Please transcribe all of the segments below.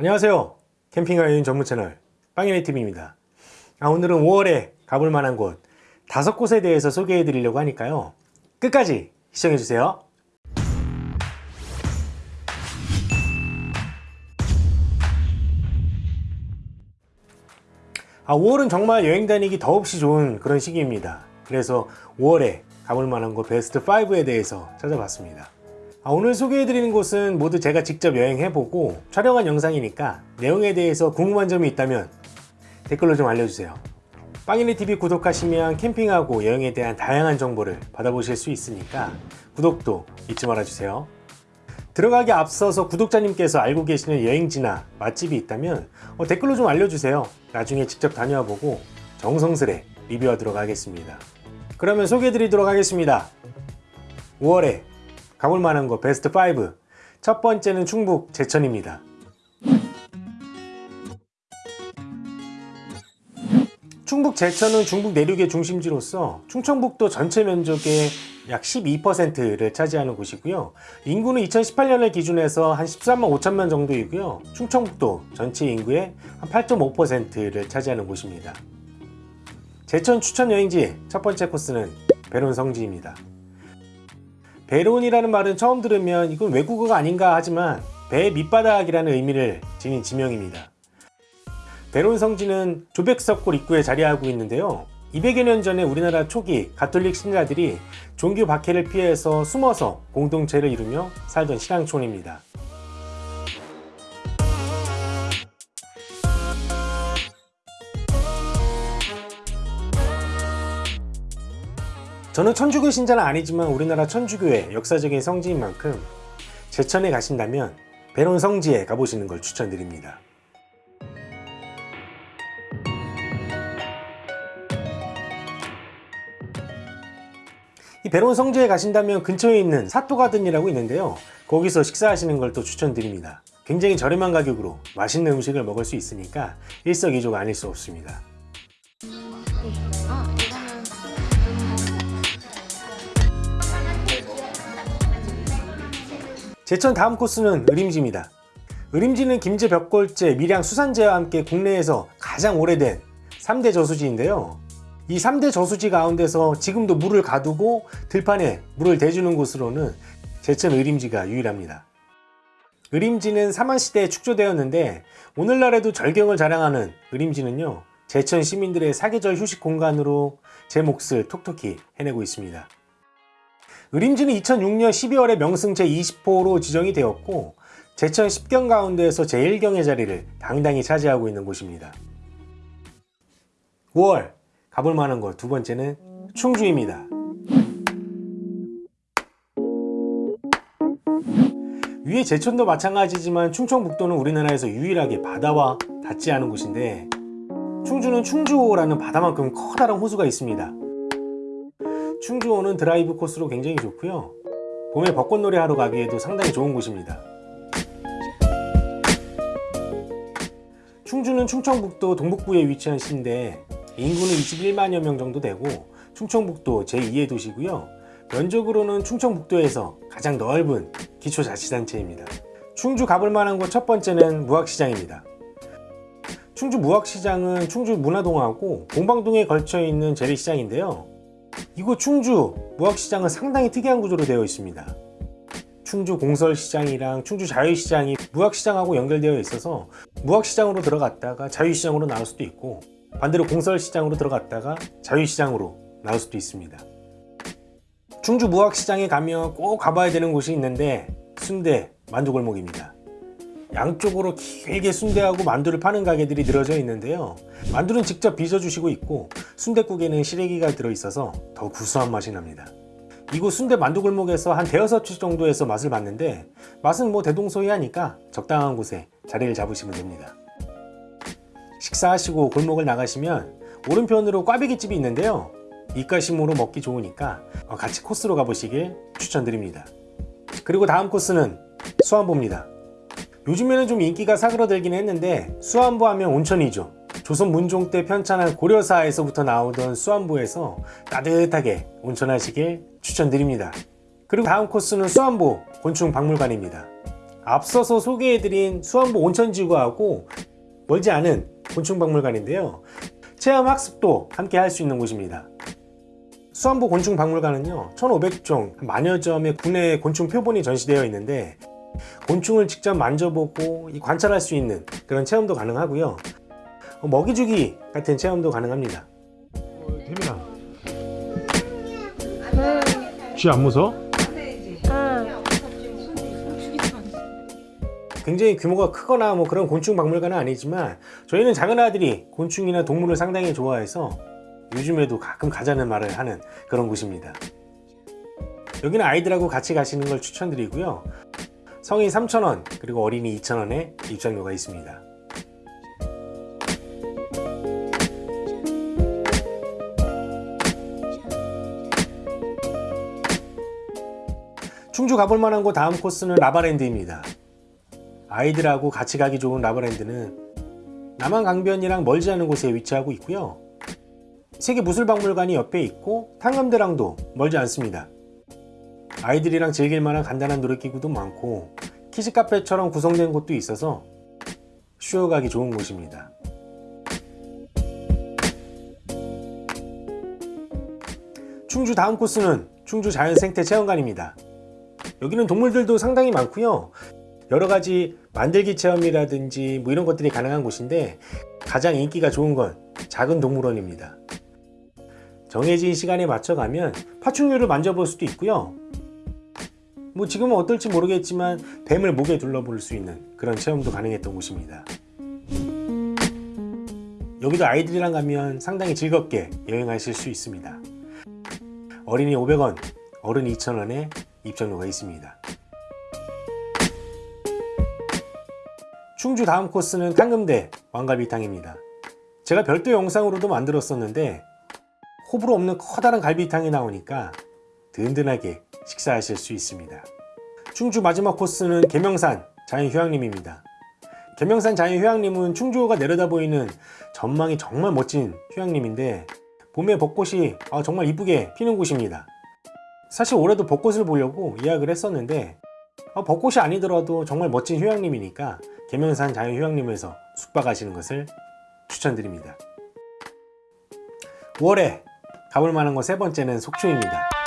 안녕하세요. 캠핑과 여행 전문 채널 빵이네TV입니다. 아, 오늘은 5월에 가볼 만한 곳 다섯 곳에 대해서 소개해 드리려고 하니까요. 끝까지 시청해 주세요. 아, 5월은 정말 여행 다니기 더없이 좋은 그런 시기입니다. 그래서 5월에 가볼 만한 곳 베스트 5에 대해서 찾아봤습니다 아, 오늘 소개해드리는 곳은 모두 제가 직접 여행해보고 촬영한 영상이니까 내용에 대해서 궁금한 점이 있다면 댓글로 좀 알려주세요. 빵이네TV 구독하시면 캠핑하고 여행에 대한 다양한 정보를 받아보실 수 있으니까 구독도 잊지 말아주세요. 들어가기 앞서서 구독자님께서 알고 계시는 여행지나 맛집이 있다면 어, 댓글로 좀 알려주세요. 나중에 직접 다녀와 보고 정성스레 리뷰하도록 하겠습니다. 그러면 소개해 드리도록 하겠습니다. 5월에 가볼 만한 곳 베스트 5. 첫 번째는 충북 제천입니다. 충북 제천은 중국 내륙의 중심지로서 충청북도 전체 면적의 약 12%를 차지하는 곳이고요. 인구는 2018년을 기준해서 한 13만 5천만 정도이고요. 충청북도 전체 인구의 한 8.5%를 차지하는 곳입니다. 제천 추천 여행지 첫 번째 코스는 배론 성지입니다. 베론이라는 말은 처음 들으면 이건 외국어가 아닌가 하지만 배 밑바닥이라는 의미를 지닌 지명입니다. 베론 성지는 조백석골 입구에 자리하고 있는데요. 200여 년 전에 우리나라 초기 가톨릭 신자들이 종교 박해를 피해서 숨어서 공동체를 이루며 살던 신앙촌입니다. 저는 천주교 신자는 아니지만 우리나라 천주교의 역사적인 성지인 만큼 제천에 가신다면 배론 성지에 가보시는 걸 추천드립니다. 이 배론 성지에 가신다면 근처에 있는 사토가든이라고 있는데요. 거기서 식사하시는 걸 또 추천드립니다. 굉장히 저렴한 가격으로 맛있는 음식을 먹을 수 있으니까 일석이조가 아닐 수 없습니다. 제천 다음 코스는 의림지입니다. 의림지는 김제 벽골제, 밀양 수산제와 함께 국내에서 가장 오래된 3대 저수지인데요. 이 3대 저수지 가운데서 지금도 물을 가두고 들판에 물을 대주는 곳으로는 제천 의림지가 유일합니다. 의림지는 삼한시대에 축조되었는데 오늘날에도 절경을 자랑하는 의림지는요 제천 시민들의 사계절 휴식 공간으로 제 몫을 톡톡히 해내고 있습니다. 의림지는 2006년 12월에 명승 제20호로 지정이 되었고 제천 10경 가운데에서 제1경의 자리를 당당히 차지하고 있는 곳입니다. 5월 가볼 만한 곳 두 번째는 충주입니다. 위에 제천도 마찬가지지만 충청북도는 우리나라에서 유일하게 바다와 닿지 않은 곳인데 충주는 충주호라는 바다만큼 커다란 호수가 있습니다. 충주호는 드라이브 코스로 굉장히 좋고요. 봄에 벚꽃놀이 하러 가기에도 상당히 좋은 곳입니다. 충주는 충청북도 동북부에 위치한 시인데 인구는 21만여 명 정도 되고 충청북도 제2의 도시고요. 면적으로는 충청북도에서 가장 넓은 기초자치단체입니다. 충주 가볼 만한 곳 첫 번째는 무학시장입니다. 충주 무학시장은 충주 문화동하고 공방동에 걸쳐 있는 재래시장인데요 이곳 충주 무학시장은 상당히 특이한 구조로 되어 있습니다. 충주 공설시장이랑 충주 자유시장이 무학시장하고 연결되어 있어서 무학시장으로 들어갔다가 자유시장으로 나올 수도 있고 반대로 공설시장으로 들어갔다가 자유시장으로 나올 수도 있습니다. 충주 무학시장에 가면 꼭 가봐야 되는 곳이 있는데 순대 만두골목입니다. 양쪽으로 길게 순대하고 만두를 파는 가게들이 늘어져 있는데요. 만두는 직접 빚어주시고 있고 순대국에는 시래기가 들어있어서 더 구수한 맛이 납니다. 이곳 순대 만두골목에서 한 대여섯 주 정도에서 맛을 봤는데 맛은 뭐 대동소이하니까 적당한 곳에 자리를 잡으시면 됩니다. 식사하시고 골목을 나가시면 오른편으로 꽈배기집이 있는데요. 입가심으로 먹기 좋으니까 같이 코스로 가보시길 추천드립니다. 그리고 다음 코스는 수안보입니다 요즘에는 좀 인기가 사그러들긴 했는데 수안부 하면 온천이죠 조선 문종 때 편찬한 고려사에서부터 나오던 수안부에서 따뜻하게 온천하시길 추천드립니다 그리고 다음 코스는 수안보 곤충박물관입니다 앞서서 소개해드린 수안보 온천지구하고 멀지 않은 곤충박물관인데요. 체험 학습도 함께 할 수 있는 곳입니다. 수안보 곤충박물관은요 1500종 만여 점의 국내 곤충 표본이 전시되어 있는데 곤충을 직접 만져보고 이 관찰할 수 있는 그런 체험도 가능하고요. 어, 먹이주기 같은 체험도 가능합니다. 태민아. 쥐 안 무서워? 굉장히 규모가 크거나 뭐 그런 곤충 박물관은 아니지만 저희는 작은 아들이 곤충이나 동물을 상당히 좋아해서 요즘에도 가끔 가자는 말을 하는 그런 곳입니다. 여기는 아이들하고 같이 가시는 걸 추천드리고요 성인 3,000원 그리고 어린이 2,000원에 입장료가 있습니다. 충주 가볼 만한 곳 다음 코스는 라바랜드입니다. 아이들하고 같이 가기 좋은 라바랜드는 남한 강변이랑 멀지 않은 곳에 위치하고 있고요. 세계무술박물관이 옆에 있고 탕감대랑도 멀지 않습니다 아이들이랑 즐길 만한 간단한 놀이기구도 많고 키즈카페처럼 구성된 곳도 있어서 쉬어가기 좋은 곳입니다. 충주 다음 코스는 충주 자연생태 체험관입니다. 여기는 동물들도 상당히 많고요. 여러가지 만들기 체험이라든지 뭐 이런 것들이 가능한 곳인데 가장 인기가 좋은 건 작은 동물원입니다. 정해진 시간에 맞춰 가면 파충류를 만져볼 수도 있고요 뭐 지금은 어떨지 모르겠지만 뱀을 목에 둘러볼 수 있는 그런 체험도 가능했던 곳입니다. 여기도 아이들이랑 가면 상당히 즐겁게 여행하실 수 있습니다. 어린이 500원, 어른 2,000원에 입장료가 있습니다. 충주 다음 코스는 탕금대 왕갈비탕입니다. 제가 별도 영상으로도 만들었었는데 호불호 없는 커다란 갈비탕이 나오니까 든든하게 식사하실 수 있습니다. 충주 마지막 코스는 계명산 자연휴양림입니다. 계명산 자연휴양림은 충주가 내려다 보이는 전망이 정말 멋진 휴양림인데 봄에 벚꽃이 아, 정말 이쁘게 피는 곳입니다. 사실 올해도 벚꽃을 보려고 예약을 했었는데 아, 벚꽃이 아니더라도 정말 멋진 휴양림이니까 계명산 자연휴양림에서 숙박하시는 것을 추천드립니다. 5월에 가볼 만한 곳 세 번째는 속초입니다.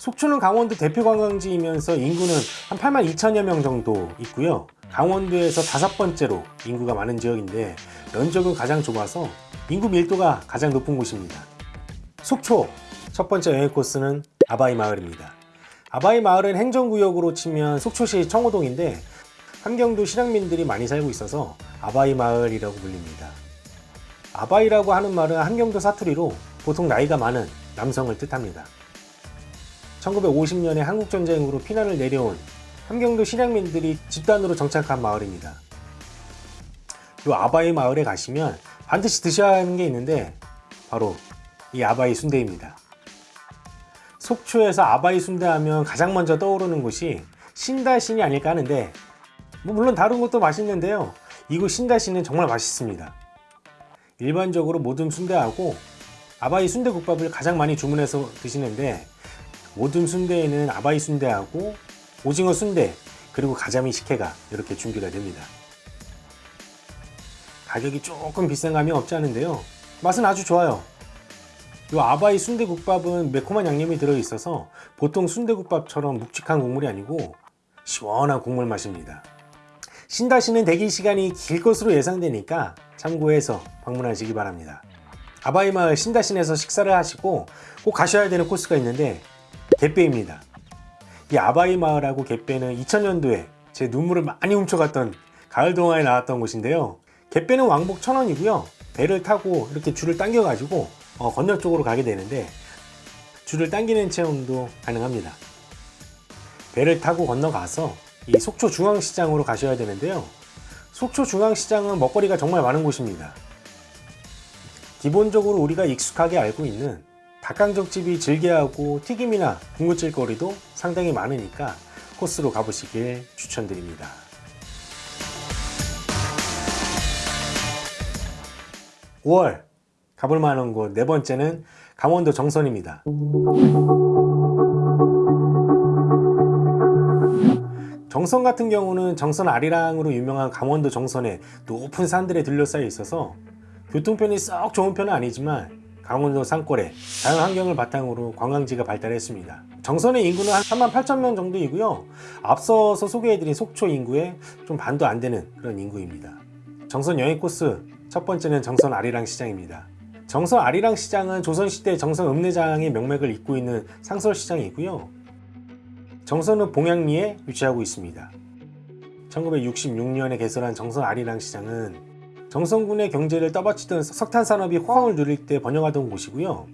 속초는 강원도 대표 관광지이면서 인구는 한 8만 2천여 명 정도 있고요. 강원도에서 다섯 번째로 인구가 많은 지역인데 면적은 가장 좁아서 인구 밀도가 가장 높은 곳입니다. 속초 첫 번째 여행 코스는 아바이 마을입니다. 아바이 마을은 행정구역으로 치면 속초시 청호동인데 함경도 실향민들이 많이 살고 있어서 아바이 마을이라고 불립니다. 아바이라고 하는 말은 함경도 사투리로 보통 나이가 많은 남성을 뜻합니다. 1950년에 한국전쟁으로 피난을 내려온 함경도 실향민들이 집단으로 정착한 마을입니다. 이 아바이 마을에 가시면 반드시 드셔야 하는 게 있는데 바로 이 아바이 순대입니다. 속초에서 아바이 순대 하면 가장 먼저 떠오르는 곳이 신달신이 아닐까 하는데 뭐 물론 다른 것도 맛있는데요 이곳 신다시는 정말 맛있습니다 일반적으로 모든 순대하고 아바이 순대국밥을 가장 많이 주문해서 드시는데 모든 순대에는 아바이 순대하고 오징어 순대 그리고 가자미 식혜가 이렇게 준비가 됩니다. 가격이 조금 비싼 감이 없지 않은데요. 맛은 아주 좋아요. 이 아바이 순대국밥은 매콤한 양념이 들어있어서 보통 순대국밥처럼 묵직한 국물이 아니고 시원한 국물 맛입니다. 신다시는 대기 시간이 길 것으로 예상되니까 참고해서 방문하시기 바랍니다. 아바이 마을 신다신에서 식사를 하시고 꼭 가셔야 되는 코스가 있는데 갯배입니다. 이 아바이 마을하고 갯배는 2000년도에 제 눈물을 많이 훔쳐갔던 가을 동화에 나왔던 곳인데요. 갯배는 왕복 1000원이고요. 배를 타고 이렇게 줄을 당겨 가지고 어, 건너 쪽으로 가게 되는데 줄을 당기는 체험도 가능합니다. 배를 타고 건너가서 이 속초 중앙시장으로 가셔야 되는데요 속초 중앙시장은 먹거리가 정말 많은 곳입니다 기본적으로 우리가 익숙하게 알고 있는 각강정집이 즐겨하고 튀김이나 군것질거리도 상당히 많으니까 코스로 가보시길 추천드립니다. (5월) 가볼 만한 곳 네 번째는 강원도 정선입니다. 정선 같은 경우는 정선 아리랑으로 유명한 강원도 정선에 높은 산들에 둘러싸여 있어서 교통편이 썩 좋은 편은 아니지만 강원도 산골에 자연 환경을 바탕으로 관광지가 발달했습니다. 정선의 인구는 한 3만 8천 명 정도이고요. 앞서서 소개해드린 속초 인구의 좀 반도 안 되는 그런 인구입니다. 정선 여행 코스 첫 번째는 정선 아리랑 시장입니다. 정선 아리랑 시장은 조선시대 정선 읍내장의 명맥을 잇고 있는 상설시장이고요. 정선은 봉양리에 위치하고 있습니다. 1966년에 개설한 정선 아리랑 시장은 정선군의 경제를 떠받치던 석탄 산업이 호황을 누릴 때 번영하던 곳이고요.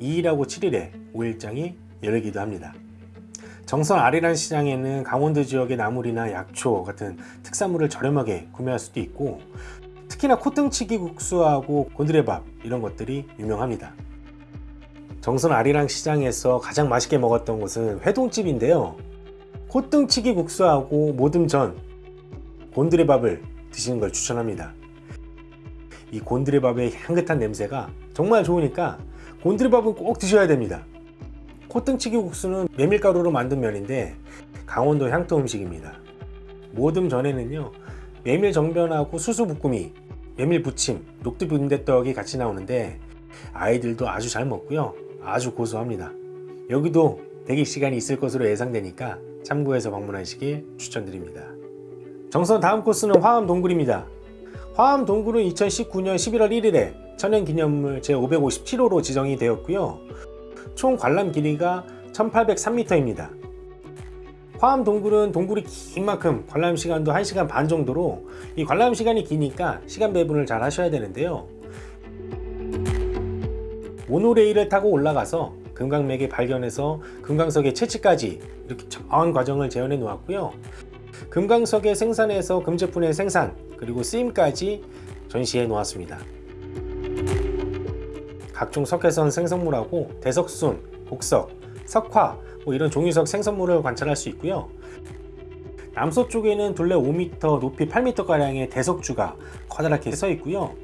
2일하고 7일에 5일장이 열리기도 합니다. 정선 아리랑 시장에는 강원도 지역의 나물이나 약초 같은 특산물을 저렴하게 구매할 수도 있고 특히나 콧등치기 국수하고 곤드레밥 이런 것들이 유명합니다. 정선 아리랑 시장에서 가장 맛있게 먹었던 곳은 회동집인데요. 콧등치기 국수하고 모듬전, 곤드레밥을 드시는 걸 추천합니다. 이 곤드레밥의 향긋한 냄새가 정말 좋으니까 곤드레밥은 꼭 드셔야 됩니다. 콧등치기 국수는 메밀가루로 만든 면인데 강원도 향토 음식입니다. 모듬 전에는요 메밀 정변하고 수수 볶음이 메밀 부침, 녹두 빈대떡이 같이 나오는데 아이들도 아주 잘 먹고요 아주 고소합니다. 여기도 대기 시간이 있을 것으로 예상되니까 참고해서 방문하시길 추천드립니다. 정선 다음 코스는 화암 동굴입니다. 화암 동굴은 2019년 11월 1일에 천연기념물 제557호로 지정이 되었고요. 총 관람 길이가 1803m입니다. 화암 동굴은 동굴이 긴 만큼 관람 시간도 1시간 반 정도로 이 관람 시간이 기니까 시간 배분을 잘 하셔야 되는데요. 모노레일을 타고 올라가서 금강맥에 발견해서 금강석의 채취까지 이렇게 정한 과정을 재현해 놓았고요. 금강석의 생산에서 금제품의 생산 그리고 쓰임까지 전시해 놓았습니다. 각종 석회선 생성물하고 대석순, 곡석, 석화 뭐 이런 종이석 생성물을 관찰할 수 있고요. 남서쪽에는 둘레 5m, 높이 8m가량의 대석주가 커다랗게 서 있고요.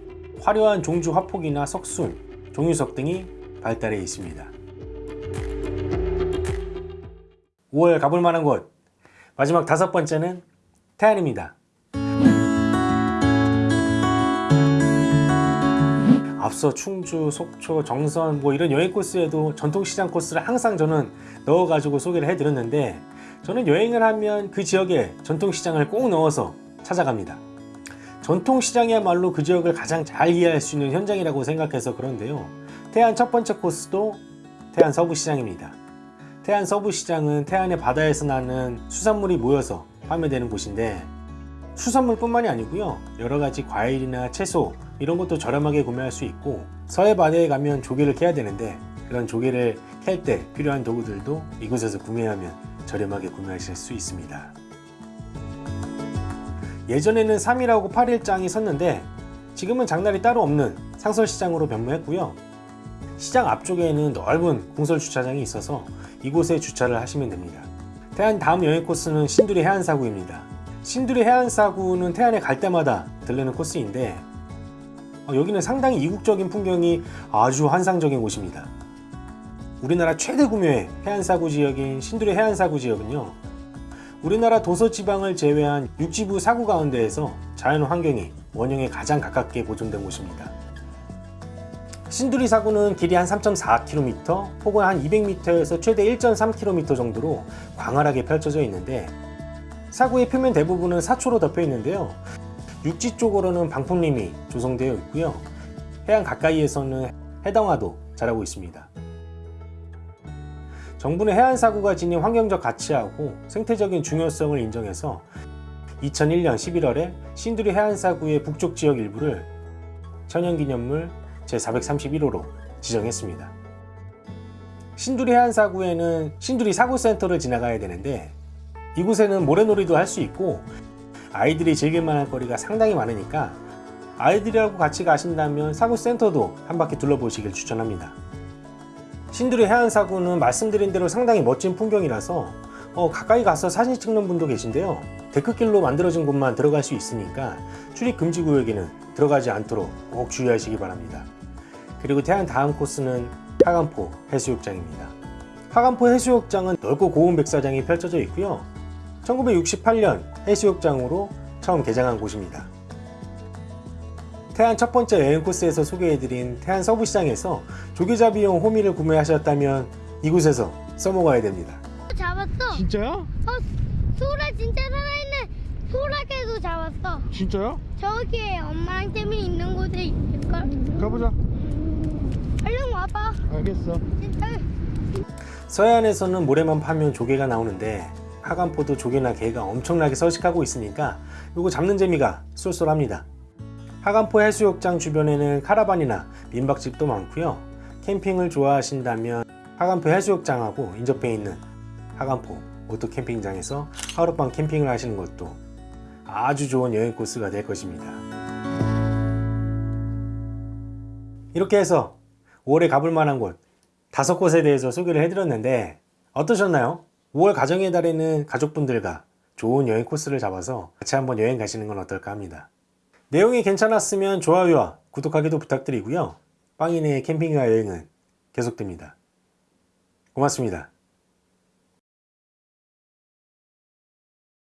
화려한 종주 화폭이나 석순, 종유석 등이 발달해 있습니다. 5월 가볼 만한 곳 마지막 다섯 번째는 태안입니다. 앞서 충주, 속초, 정선 뭐 이런 여행 코스에도 전통시장 코스를 항상 저는 넣어가지고 소개를 해드렸는데 저는 여행을 하면 그 지역에 전통시장을 꼭 넣어서 찾아갑니다. 전통시장이야말로 그 지역을 가장 잘 이해할 수 있는 현장이라고 생각해서 그런데요. 태안 첫 번째 코스도 태안 서부시장입니다. 태안 서부시장은 태안의 바다에서 나는 수산물이 모여서 판매되는 곳인데 수산물 뿐만이 아니고요. 여러 가지 과일이나 채소 이런 것도 저렴하게 구매할 수 있고 서해 바다에 가면 조개를 캐야 되는데 그런 조개를 캘 때 필요한 도구들도 이곳에서 구매하면 저렴하게 구매하실 수 있습니다. 예전에는 3일하고 8일장이 섰는데 지금은 장날이 따로 없는 상설시장으로 변모했고요. 시장 앞쪽에는 넓은 공설 주차장이 있어서 이곳에 주차를 하시면 됩니다. 태안 다음 여행 코스는 신두리 해안사구입니다. 신두리 해안사구는 태안에 갈 때마다 들르는 코스인데 어, 여기는 상당히 이국적인 풍경이 아주 환상적인 곳입니다. 우리나라 최대 구묘의 해안사구 지역인 신두리 해안사구 지역은요. 우리나라 도서지방을 제외한 육지부 사구 가운데에서 자연 환경이 원형에 가장 가깝게 보존된 곳입니다. 신두리 사구는 길이 한 3.4km, 폭은 한 200m에서 최대 1.3km 정도로 광활하게 펼쳐져 있는데 사구의 표면 대부분은 사초로 덮여 있는데요. 육지 쪽으로는 방풍림이 조성되어 있고요. 해안 가까이에서는 해당화도 자라고 있습니다. 정부는 해안사구가 지닌 환경적 가치하고 생태적인 중요성을 인정해서 2001년 11월에 신두리 해안사구의 북쪽 지역 일부를 천연기념물 제431호로 지정했습니다. 신두리 해안사구에는 신두리 사구센터를 지나가야 되는데 이곳에는 모래놀이도 할 수 있고 아이들이 즐길 만한 거리가 상당히 많으니까 아이들하고 같이 가신다면 사구센터도 한 바퀴 둘러보시길 추천합니다. 신두리 해안사구는 말씀드린 대로 상당히 멋진 풍경이라서 어, 가까이 가서 사진 찍는 분도 계신데요. 데크길로 만들어진 곳만 들어갈 수 있으니까 출입 금지 구역에는 들어가지 않도록 꼭 주의하시기 바랍니다. 그리고 태안 다음 코스는 하간포 해수욕장입니다. 하간포 해수욕장은 넓고 고운 백사장이 펼쳐져 있고요. 1968년 해수욕장으로 처음 개장한 곳입니다. 태안 첫 번째 여행 코스에서 소개해드린 태안 서부시장에서 조개잡이용 호미를 구매하셨다면 이곳에서 써먹어야 됩니다. 잡았어. 진짜야? 어, 소라 진짜 살아있는 소라개도 잡았어. 진짜야? 저기에 엄마랑 템이 있는 곳에 있을걸? 가보자. 얼른 와봐. 알겠어. 진짜. 서해안에서는 모래만 파면 조개가 나오는데 학암포도 조개나 게가 엄청나게 서식하고 있으니까 요거 잡는 재미가 쏠쏠합니다. 학암포 해수욕장 주변에는 카라반이나 민박집도 많고요. 캠핑을 좋아하신다면 학암포 해수욕장하고 인접해 있는 학암포 오토 캠핑장에서 하룻밤 캠핑을 하시는 것도 아주 좋은 여행 코스가 될 것입니다. 이렇게 해서 5월에 가볼 만한 곳 다섯 곳에 대해서 소개를 해드렸는데 어떠셨나요? 5월 가정의 달에는 가족분들과 좋은 여행 코스를 잡아서 같이 한번 여행 가시는 건 어떨까 합니다. 내용이 괜찮았으면 좋아요와 구독하기도 부탁드리고요. 빵이네의 캠핑과 여행은 계속됩니다. 고맙습니다.